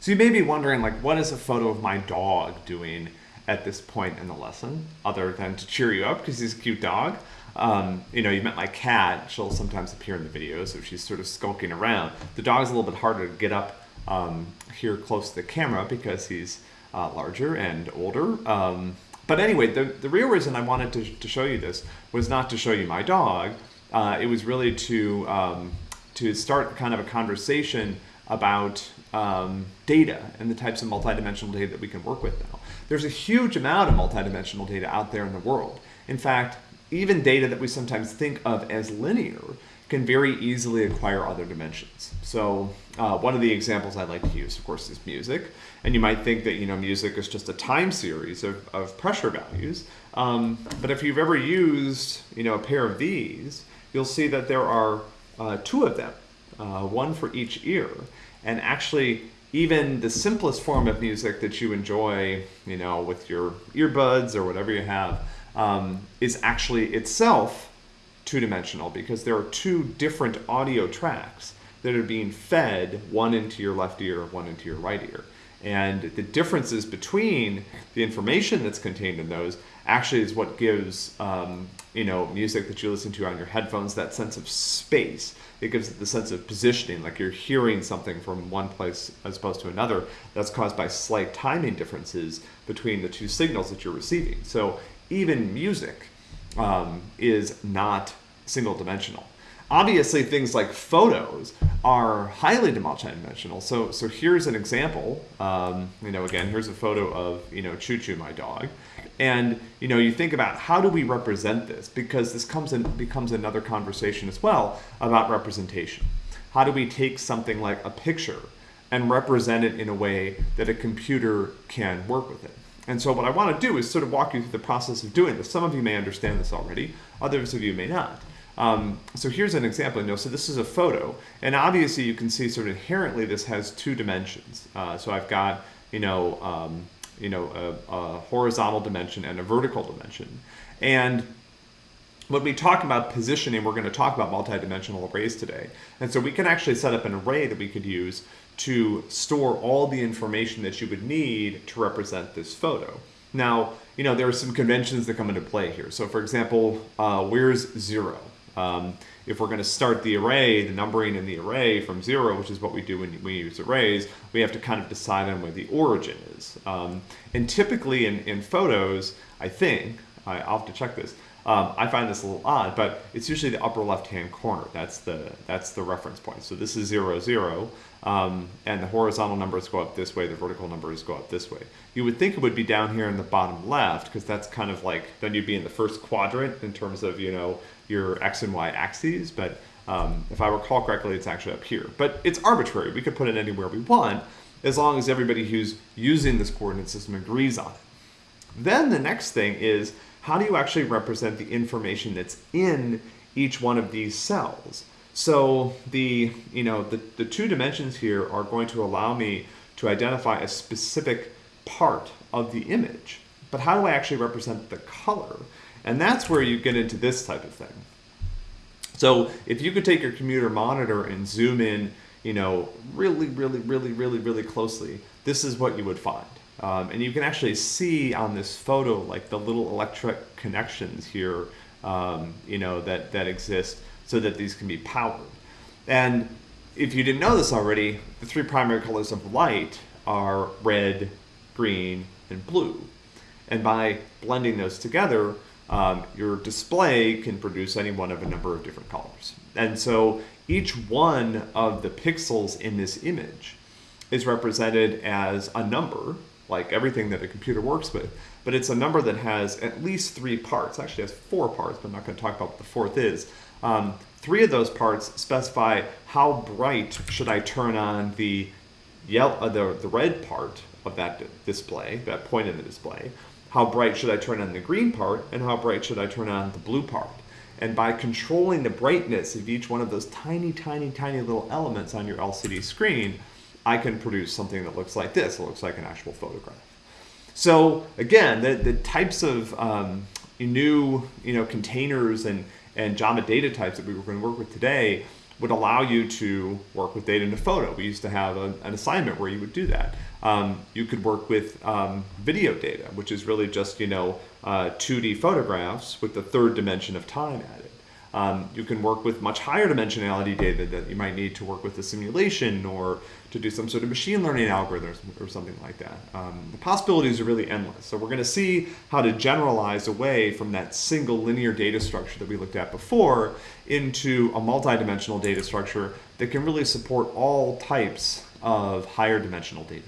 So you may be wondering, like, what is a photo of my dog doing at this point in the lesson, other than to cheer you up because he's a cute dog? Um, you know, you met my cat. She'll sometimes appear in the video, if she's sort of skulking around. The dog's a little bit harder to get up um, here close to the camera because he's uh, larger and older. Um, but anyway, the, the real reason I wanted to, to show you this was not to show you my dog. Uh, it was really to, um, to start kind of a conversation about um, data and the types of multidimensional data that we can work with now. There's a huge amount of multidimensional data out there in the world. In fact, even data that we sometimes think of as linear can very easily acquire other dimensions. So uh, one of the examples I like to use, of course, is music. And you might think that you know music is just a time series of, of pressure values. Um, but if you've ever used you know a pair of these, you'll see that there are uh, two of them, uh, one for each ear. And actually, even the simplest form of music that you enjoy, you know, with your earbuds or whatever you have, um, is actually itself two-dimensional because there are two different audio tracks that are being fed, one into your left ear, one into your right ear. And the differences between the information that's contained in those actually is what gives um, you know music that you listen to on your headphones that sense of space. It gives it the sense of positioning, like you're hearing something from one place as opposed to another. That's caused by slight timing differences between the two signals that you're receiving. So even music um, is not single dimensional. Obviously, things like photos are highly multidimensional. So, so here's an example. Um, you know, again, here's a photo of you know Choo Choo, my dog, and you know, you think about how do we represent this because this comes in becomes another conversation as well about representation. How do we take something like a picture and represent it in a way that a computer can work with it? And so what I want to do is sort of walk you through the process of doing this. Some of you may understand this already, others of you may not. Um, so here's an example. You know, so this is a photo, and obviously you can see sort of inherently this has two dimensions. Uh, so I've got you know um, you know a, a, horizontal dimension and a vertical dimension, and when we talk about positioning, we're going to talk about multidimensional arrays today. And so we can actually set up an array that we could use to store all the information that you would need to represent this photo. Now, you know, there are some conventions that come into play here. So for example, uh, where's zero? Um, if we're going to start the array, the numbering in the array from zero, which is what we do when we use arrays, we have to kind of decide on where the origin is. Um, and typically in, in photos, I think, I, I'll have to check this, um, I find this a little odd, but it's usually the upper left-hand corner. That's the that's the reference point. So this is zero zero, um, and the horizontal numbers go up this way. The vertical numbers go up this way. You would think it would be down here in the bottom left because that's kind of like then you'd be in the first quadrant in terms of you know your x and y axes. But um, if I recall correctly, it's actually up here. But it's arbitrary. We could put it anywhere we want as long as everybody who's using this coordinate system agrees on it. Then the next thing is how do you actually represent the information that's in each one of these cells? So the, you know, the, the two dimensions here are going to allow me to identify a specific part of the image. But how do I actually represent the color? And that's where you get into this type of thing. So if you could take your computer monitor and zoom in, you know, really, really, really, really, really closely, this is what you would find. Um, and you can actually see on this photo like the little electric connections here, um, you know, that, that exist so that these can be powered. And if you didn't know this already, the three primary colors of light are red, green, and blue. And by blending those together, um, your display can produce any one of a number of different colors. And so each one of the pixels in this image is represented as a number like everything that a computer works with. But it's a number that has at least three parts. Actually has four parts, but I'm not going to talk about what the fourth is. Um, three of those parts specify how bright should I turn on the yellow, uh, the, the red part of that display, that point in the display. How bright should I turn on the green part, and how bright should I turn on the blue part? And by controlling the brightness of each one of those tiny, tiny, tiny little elements on your LCD screen, I can produce something that looks like this. It looks like an actual photograph. So again, the, the types of um, new you know, containers and, and Java data types that we were going to work with today would allow you to work with data in a photo. We used to have a, an assignment where you would do that. Um, you could work with um, video data, which is really just you know uh, 2D photographs with the third dimension of time added. Um, you can work with much higher dimensionality data that you might need to work with a simulation or to do some sort of machine learning algorithms or something like that. Um, the possibilities are really endless. So we're going to see how to generalize away from that single linear data structure that we looked at before into a multidimensional data structure that can really support all types of higher dimensional data.